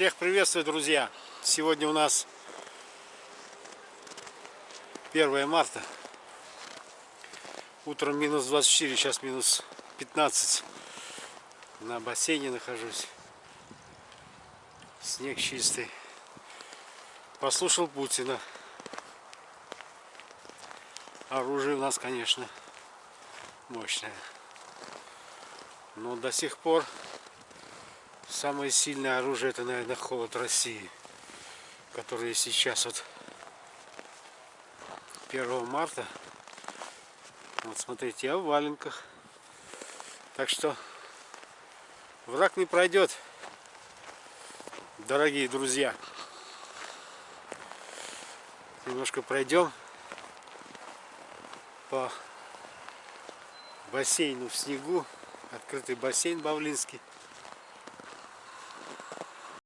Всех приветствую, друзья! Сегодня у нас 1 марта. Утром минус 24, сейчас минус 15. На бассейне нахожусь. Снег чистый. Послушал Путина. Оружие у нас, конечно, мощное. Но до сих пор Самое сильное оружие это, наверное, холод России, который сейчас вот 1 марта. Вот смотрите, я в валенках. Так что враг не пройдет, дорогие друзья. Немножко пройдем по бассейну в снегу. Открытый бассейн Бавлинский.